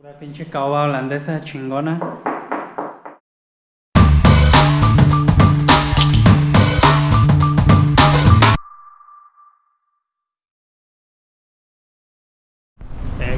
Pura pinche caoba holandesa chingona.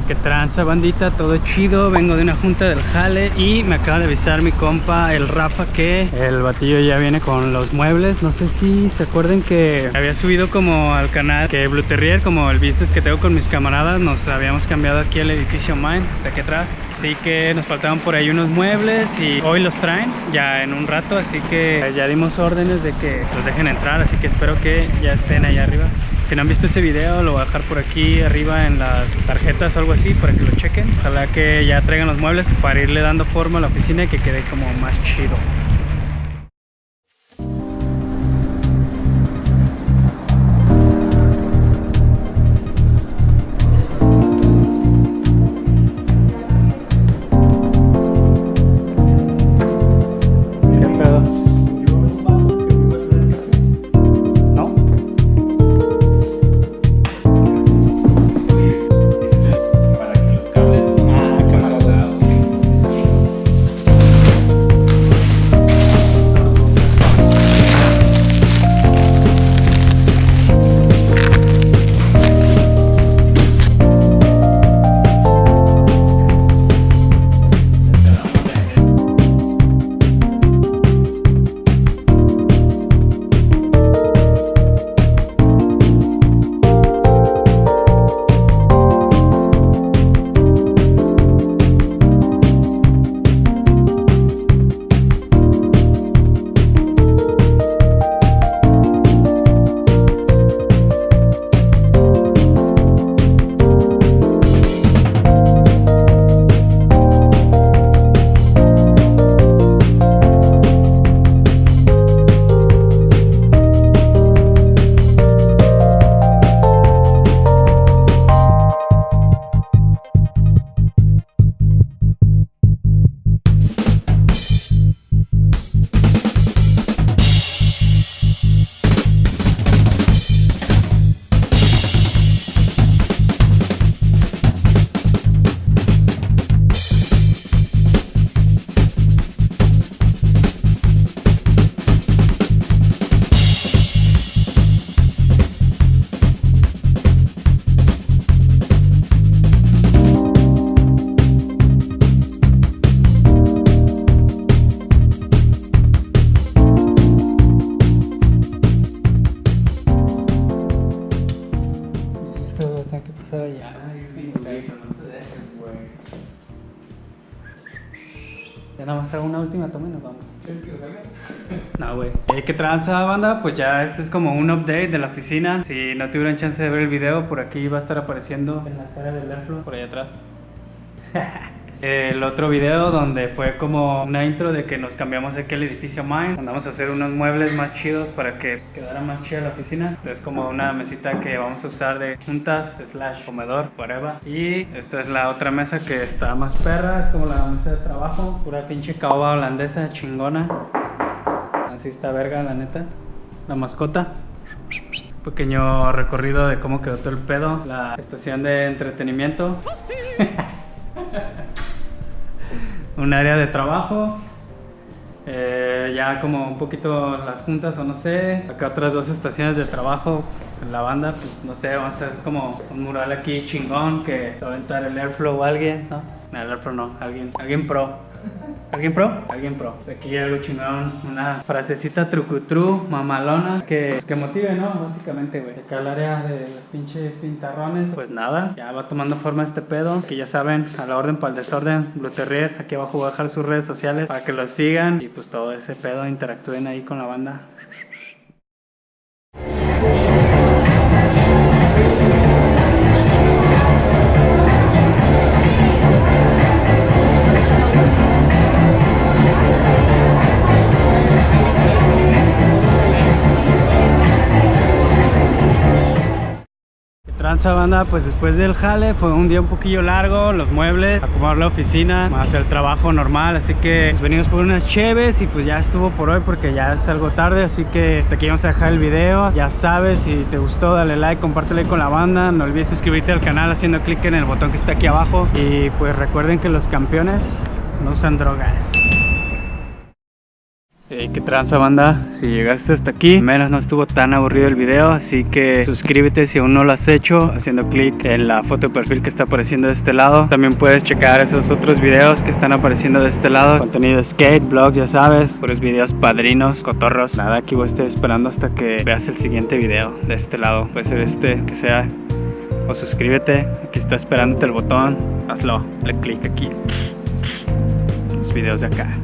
Qué tranza bandita, todo chido, vengo de una junta del jale y me acaba de avisar mi compa el Rafa que el batillo ya viene con los muebles, no sé si se acuerden que había subido como al canal que Blue Terrier, como el business que tengo con mis camaradas, nos habíamos cambiado aquí el edificio Mine, está aquí atrás, así que nos faltaban por ahí unos muebles y hoy los traen ya en un rato, así que ya dimos órdenes de que los dejen entrar, así que espero que ya estén allá arriba. Si no han visto ese video, lo voy a dejar por aquí arriba en las tarjetas o algo así para que lo chequen. Ojalá que ya traigan los muebles para irle dando forma a la oficina y que quede como más chido. Allá. Ya nada más hago una última toma y nos vamos. No, güey. Eh, ¿Qué tranza, banda? Pues ya este es como un update de la oficina. Si no tuvieron chance de ver el video, por aquí va a estar apareciendo en la cara del Airflow, por allá atrás. El otro video donde fue como una intro de que nos cambiamos aquí al edificio Mine. Andamos a hacer unos muebles más chidos para que quedara más chida la oficina. Esta es como una mesita que vamos a usar de juntas, slash comedor, whatever. Y esta es la otra mesa que está más perra, es como la mesa de trabajo. Pura pinche caoba holandesa chingona. Así está verga, la neta. La mascota. Pequeño recorrido de cómo quedó todo el pedo. La estación de entretenimiento. un área de trabajo. eh, ya como un poquito las juntas o no sé. Acá otras dos estaciones de trabajo. En la banda, pues no sé, vamos a hacer como un mural aquí chingón que va a aventar el Airflow o alguien. No, el Airflow no, alguien, alguien pro. ¿Alguien pro? Alguien pro. Aquí algo chingón, una frasecita trucutru, mamalona, que, pues, que motive, ¿no? Básicamente, güey. Acá el área de los pintarrones, pues nada, ya va tomando forma este pedo, que ya saben, a la orden para el desorden, Blue aquí abajo voy a dejar sus redes sociales para que los sigan y pues todo ese pedo, interactúen ahí con la banda. Banda, pues después del jale fue un día un poquillo largo, los muebles, acomodar la oficina, más el trabajo normal, así que venimos por unas cheves y pues ya estuvo por hoy porque ya es algo tarde, así que hasta aquí vamos a dejar el video, ya sabes, si te gustó dale like, compártelo con la banda, no olvides suscribirte al canal haciendo clic en el botón que está aquí abajo y pues recuerden que los campeones no usan drogas. Hey, qué tranza banda, si llegaste hasta aquí, menos no estuvo tan aburrido el video, así que suscríbete si aún no lo has hecho, haciendo clic en la foto de perfil que está apareciendo de este lado. También puedes checar esos otros videos que están apareciendo de este lado. Contenido de skate, vlogs, ya sabes, puros videos padrinos, cotorros. Nada, aquí voy a estar esperando hasta que veas el siguiente video de este lado. Puede ser este, que sea, o suscríbete, aquí está esperándote el botón, hazlo, le clic aquí. Los videos de acá.